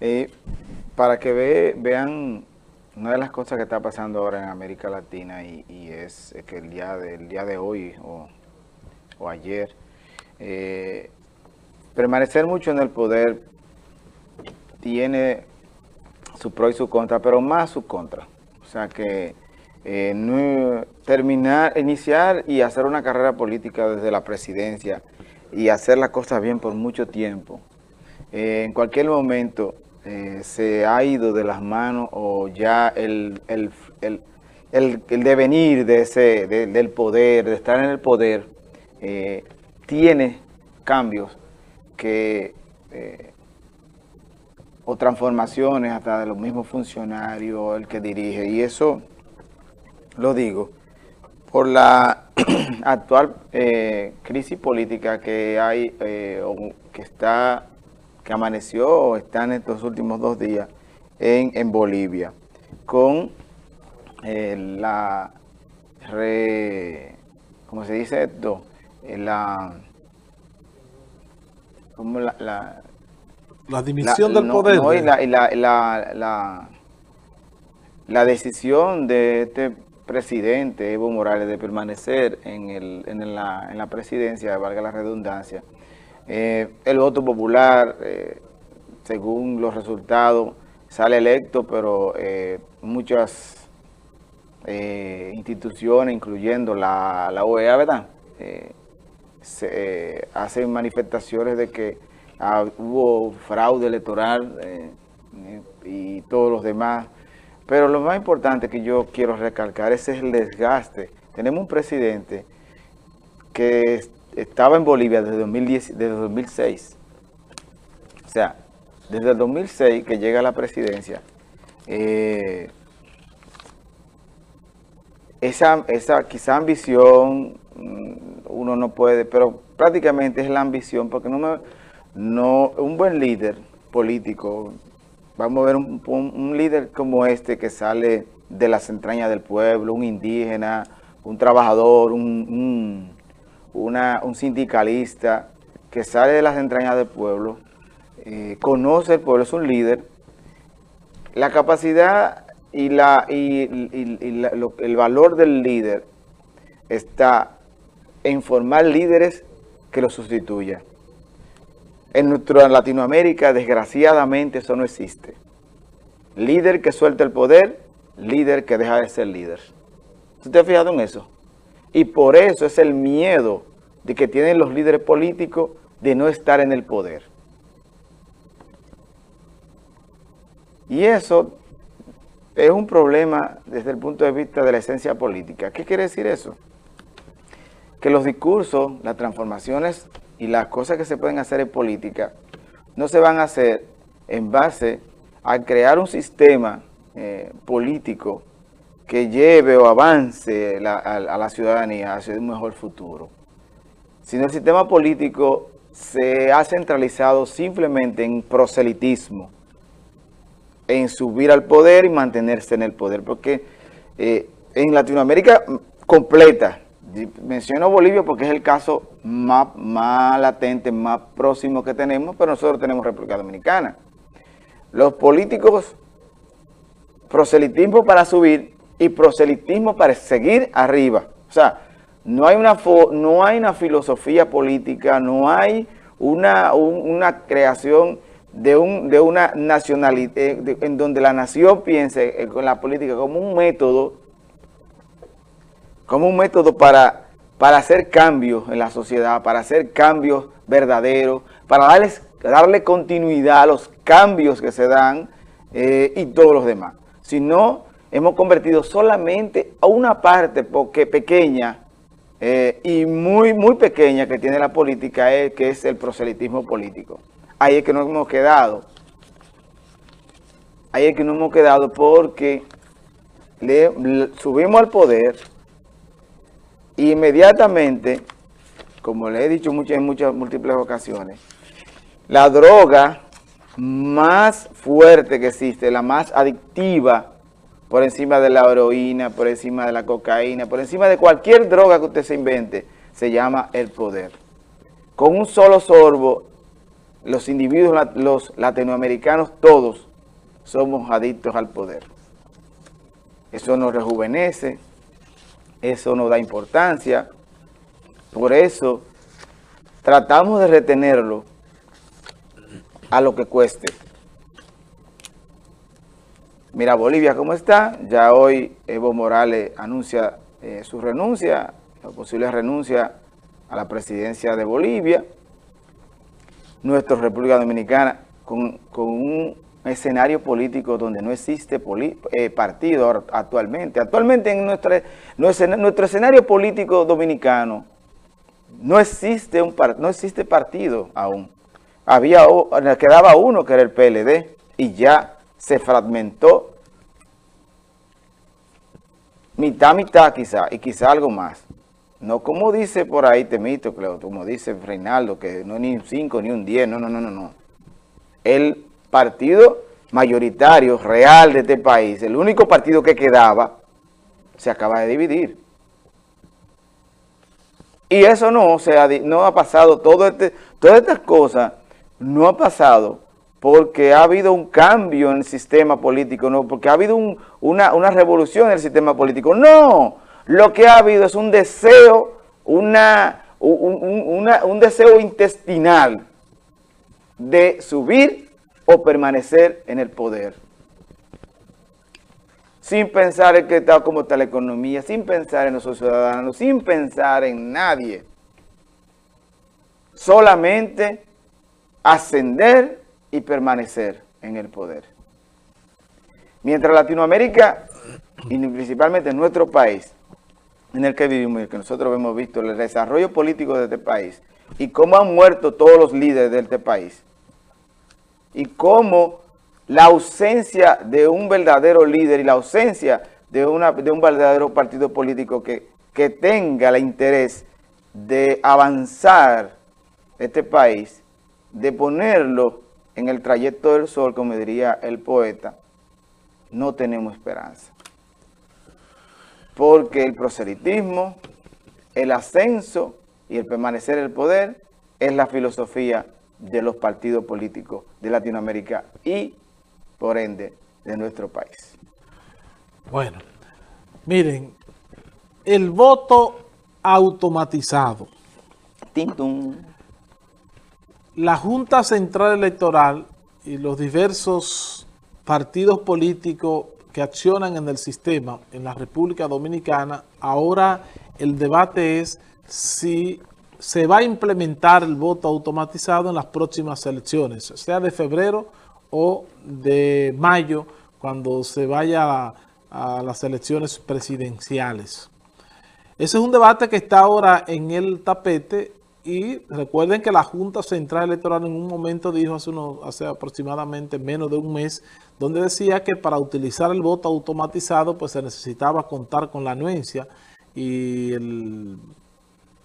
Eh, para que vean una de las cosas que está pasando ahora en América Latina y, es que el día de, día de hoy o, ayer, eh, permanecer mucho en el poder tiene su pro y su contra, pero más su contra. O sea que eh, terminar, iniciar y hacer una carrera política desde la presidencia y hacer las cosas bien por mucho tiempo, eh, en cualquier momento eh, se ha ido de las manos o ya el, el, devenir de ese, del poder, de estar en el poder, tiene cambios que o transformaciones hasta de los mismos funcionarios, el que dirige, y eso lo digo por la actual eh, crisis política que hay, eh, o que está, que amaneció o está en estos últimos dos días en, en Bolivia, con eh, la, re, ¿cómo se dice esto? la, como la, la la dimisión del poder. No, y la, la, la, la, decisión de este presidente, Evo Morales, de permanecer en, el, en, la, en la presidencia, valga la redundancia. Eh, el voto popular, eh, según los resultados, sale electo, pero eh, muchas instituciones, incluyendo la, la OEA, ¿verdad? hacen manifestaciones de que Ah, hubo fraude electoral y todos los demás. Pero lo más importante que yo quiero recalcar es el desgaste. Tenemos un presidente que estaba en Bolivia desde, 2010, desde 2006. O sea, desde el 2006 que llega a la presidencia, eh, esa, esa quizá ambición, mm, uno no puede, pero prácticamente es la ambición, porque no me no un buen líder político, vamos a ver un, líder como este que sale de las entrañas del pueblo, un indígena, un trabajador, un, un sindicalista que sale de las entrañas del pueblo, eh, conoce el pueblo, es un líder, la capacidad y, la, el valor del líder está en formar líderes que lo sustituyan. En nuestra Latinoamérica, desgraciadamente, eso no existe. Líder que suelta el poder, líder que deja de ser líder. ¿Usted te ha fijado en eso? Y por eso es el miedo de que tienen los líderes políticos de no estar en el poder. Y eso es un problema desde el punto de vista de la esencia política. ¿Qué quiere decir eso? Que los discursos, las transformaciones y las cosas que se pueden hacer en política no se van a hacer en base a crear un sistema eh, político que lleve o avance a, la ciudadanía hacia un mejor futuro. Sino el sistema político se ha centralizado simplemente en proselitismo, en subir al poder y mantenerse en el poder, porque eh, en Latinoamérica completa, Menciono Bolivia porque es el caso más, más latente, más próximo que tenemos, pero nosotros tenemos República Dominicana. Los políticos, proselitismo para subir y proselitismo para seguir arriba. O sea, no hay una, no hay una filosofía política, no hay una, una creación de, un, de una nacionalidad, eh, en donde la nación piense con la política como un método como un método para, para hacer cambios en la sociedad, para hacer cambios verdaderos, para darles, darle continuidad a los cambios que se dan eh, y todos los demás. Si no, hemos convertido solamente a una parte porque pequeña eh, y muy, muy pequeña que tiene la política, que es el proselitismo político. Ahí es que nos hemos quedado. Ahí es que nos hemos quedado porque subimos al poder inmediatamente, como le he dicho muchas, en muchas múltiples ocasiones, la droga más fuerte que existe, la más adictiva, por encima de la heroína, por encima de la cocaína, por encima de cualquier droga que usted se invente, se llama el poder. Con un solo sorbo, los individuos, los latinoamericanos, todos somos adictos al poder. Eso nos rejuvenece, eso nos da importancia, por eso tratamos de retenerlo a lo que cueste. Mira Bolivia cómo está, ya hoy Evo Morales anuncia eh, su renuncia, la posible renuncia a la presidencia de Bolivia, nuestra República Dominicana con, un escenario político donde no existe eh, partido actualmente. Actualmente en nuestro, escenario político dominicano no existe, un, no existe partido aún. Había, quedaba uno que era el PLD y ya se fragmentó mitad, mitad quizá, y quizá algo más. No como dice por ahí Temito, como dice Reinaldo, que no es ni un 5 ni un 10, no, no, no, no, no. El partido mayoritario, real de este país, el único partido que quedaba, se acaba de dividir. Y eso no, sea, no ha pasado, todo este, todas estas cosas no ha pasado porque ha habido un cambio en el sistema político, no, porque ha habido una, revolución en el sistema político. No, lo que ha habido es un deseo, una, un, deseo intestinal de subir o permanecer en el poder. Sin pensar en qué está, cómo está la economía, sin pensar en los ciudadanos, sin pensar en nadie. Solamente ascender y permanecer en el poder. Mientras Latinoamérica, y principalmente nuestro país, en el que vivimos y que nosotros hemos visto el desarrollo político de este país y cómo han muerto todos los líderes de este país y cómo la ausencia de un verdadero líder y la ausencia de, una, de un verdadero partido político que, que tenga el interés de avanzar este país, de ponerlo en el trayecto del sol, como diría el poeta, no tenemos esperanza porque el proselitismo, el ascenso y el permanecer en el poder es la filosofía de los partidos políticos de Latinoamérica y, por ende, de nuestro país. Bueno, miren, el voto automatizado. Tintum. La Junta Central Electoral y los diversos partidos políticos que accionan en el sistema en la República Dominicana, ahora el debate es si se va a implementar el voto automatizado en las próximas elecciones, sea de febrero o de mayo, cuando se vaya a, las elecciones presidenciales. Ese es un debate que está ahora en el tapete y recuerden que la Junta Central Electoral en un momento dijo hace, unos, hace aproximadamente menos de un mes, donde decía que para utilizar el voto automatizado pues se necesitaba contar con la anuencia y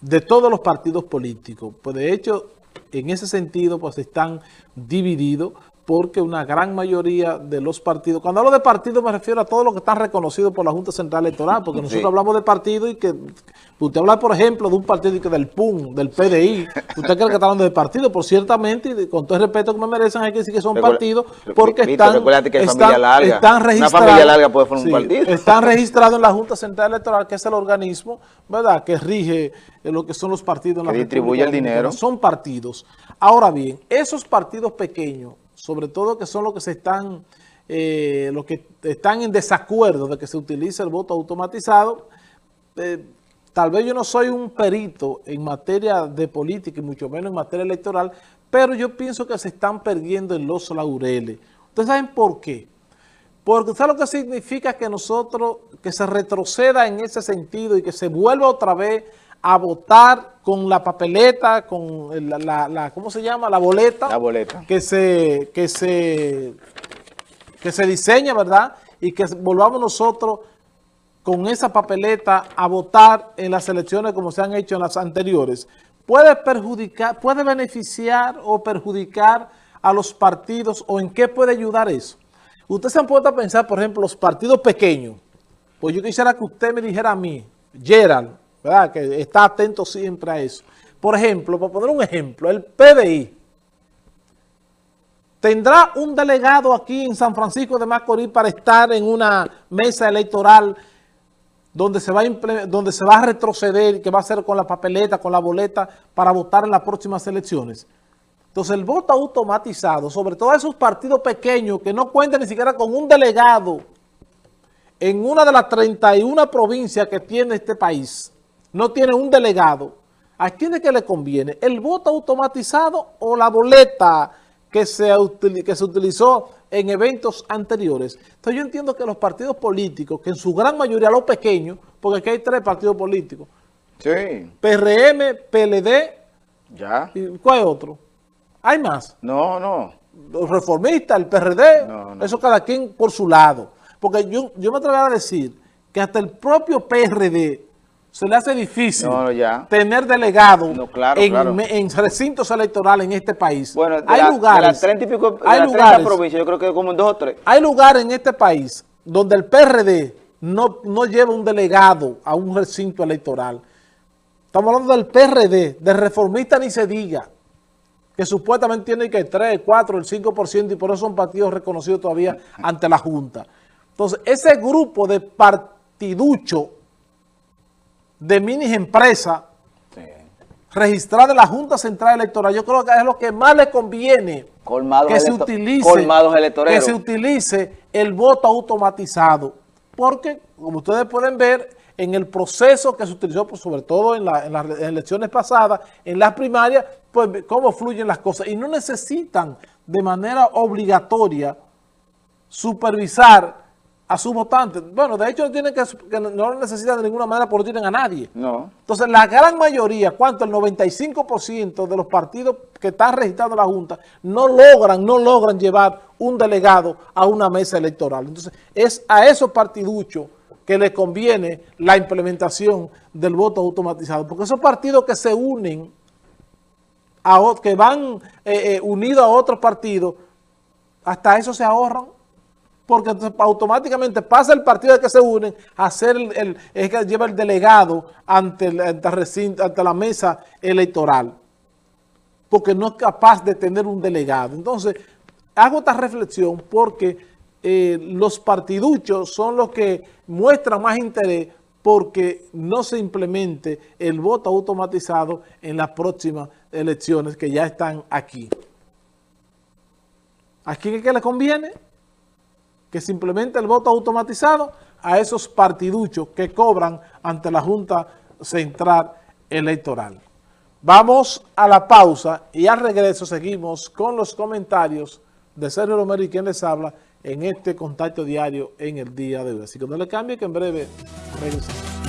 de todos los partidos políticos. Pues de hecho, en ese sentido pues están divididos porque una gran mayoría de los partidos, cuando hablo de partidos me refiero a todos los que están reconocidos por la Junta Central Electoral, porque nosotros hablamos de partidos y que usted habla, por ejemplo, de un partido del PUN, del PDI, usted cree que está hablando de partidos, por ciertamente, y con todo el respeto que me merecen, hay que decir que son partidos porque están, están, registrados, están registrados en la Junta Central Electoral, que es el organismo, ¿verdad?, que rige lo que son los partidos en la que distribuye el dinero. Son partidos. Ahora bien, esos partidos pequeños, sobre todo que son los que se están, eh, los que están en desacuerdo de que se utilice el voto automatizado, eh, tal vez yo no soy un perito en materia de política y mucho menos en materia electoral, pero yo pienso que se están perdiendo en los laureles. ¿Ustedes saben por qué? Porque ¿saben lo que significa que nosotros, que se retroceda en ese sentido y que se vuelva otra vez a votar con la papeleta, con la, ¿cómo se llama? La boleta. La boleta. Que se, que se, que se diseña, ¿verdad? Y que volvamos nosotros con esa papeleta a votar en las elecciones como se han hecho en las anteriores. Puede perjudicar, puede beneficiar o perjudicar a los partidos o en qué puede ayudar eso. Ustedes se han puesto a pensar, por ejemplo, los partidos pequeños. Pues yo quisiera que usted me dijera a mí, Gerald, ¿verdad? Que está atento siempre a eso. Por ejemplo, para poner un ejemplo, el PDI. ¿Tendrá un delegado aquí en San Francisco de Macorís para estar en una mesa electoral donde se va a, donde se va a retroceder, que va a ser con la papeleta, con la boleta, para votar en las próximas elecciones? Entonces el voto automatizado, sobre todo esos partidos pequeños que no cuentan ni siquiera con un delegado en una de las 31 provincias que tiene este país, no tiene un delegado, ¿a quién es que le conviene? ¿El voto automatizado o la boleta que se, que se utilizó en eventos anteriores? Entonces yo entiendo que los partidos políticos, que en su gran mayoría los pequeños, porque aquí hay tres partidos políticos, sí. PRM, PLD, ya. ¿y cuál es otro? ¿Hay más? No, no. Los reformistas, el PRD, eso cada quien por su lado. Porque yo, yo me atrevería a decir que hasta el propio PRD se le hace difícil tener delegado en, recintos electorales en este país. Bueno, hay lugares, hay lugares, provincias, yo creo que como dos o tres. Hay lugares en este país donde el PRD no, no lleva un delegado a un recinto electoral. Estamos hablando del PRD, de reformista ni se diga que supuestamente tiene que 3, 4, el 5% y por eso son partidos reconocidos todavía ante la Junta. Entonces, ese grupo de partiducho de mini empresas registrada en la Junta Central Electoral, yo creo que es lo que más le conviene que se, utilice, que se utilice el voto automatizado. Porque, como ustedes pueden ver, en el proceso que se utilizó, pues, sobre todo en, en, las elecciones pasadas, en las primarias, pues cómo fluyen las cosas. Y no necesitan de manera obligatoria supervisar a sus votantes. Bueno, de hecho tienen que, no lo necesitan de ninguna manera porque no tienen a nadie. No. Entonces, la gran mayoría, ¿cuánto? El 95% de los partidos que están registrados en la Junta no logran, no logran llevar un delegado a una mesa electoral. Entonces, es a esos partiduchos que les conviene la implementación del voto automatizado. Porque esos partidos que se unen, a, que van eh, eh, unidos a otros partidos, hasta eso se ahorran. Porque automáticamente pasa el partido de que se unen a ser el, es que lleva el delegado ante, ante la mesa electoral. Porque no es capaz de tener un delegado. Entonces, hago esta reflexión porque eh, los partiduchos son los que muestran más interés porque no se implemente el voto automatizado en las próximas elecciones que ya están aquí. ¿A quién es que le conviene? Que se implemente el voto automatizado a esos partiduchos que cobran ante la Junta Central Electoral. Vamos a la pausa y al regreso seguimos con los comentarios de Sergio Romero y quien les habla en este contacto diario en el día de hoy. Así que no le cambie que en breve regresamos.